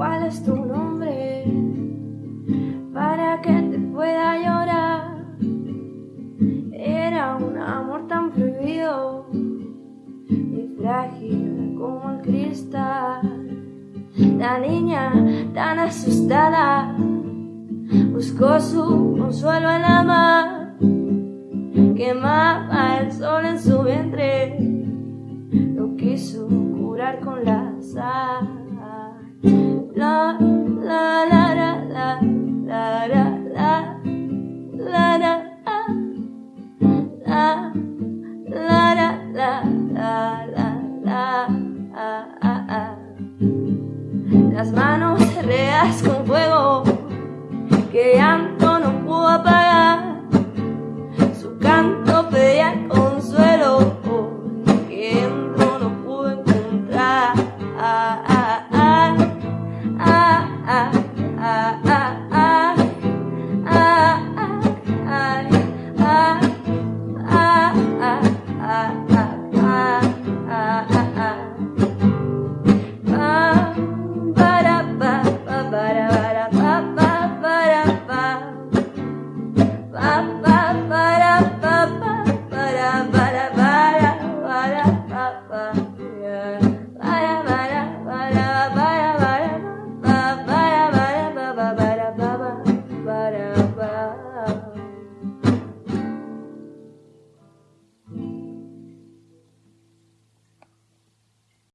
cuál es tu nombre para que te pueda llorar. Era un amor tan prohibido y frágil como el cristal. La niña tan asustada buscó su consuelo en la mar. Quemaba el sol en su vientre, lo quiso curar con la sal. Ah, ah, ah. Las manos reas con fuego que llanto no pudo apagar. Su canto pedía consuelo que dentro no pudo encontrar. Ah, ah, ah, Bye.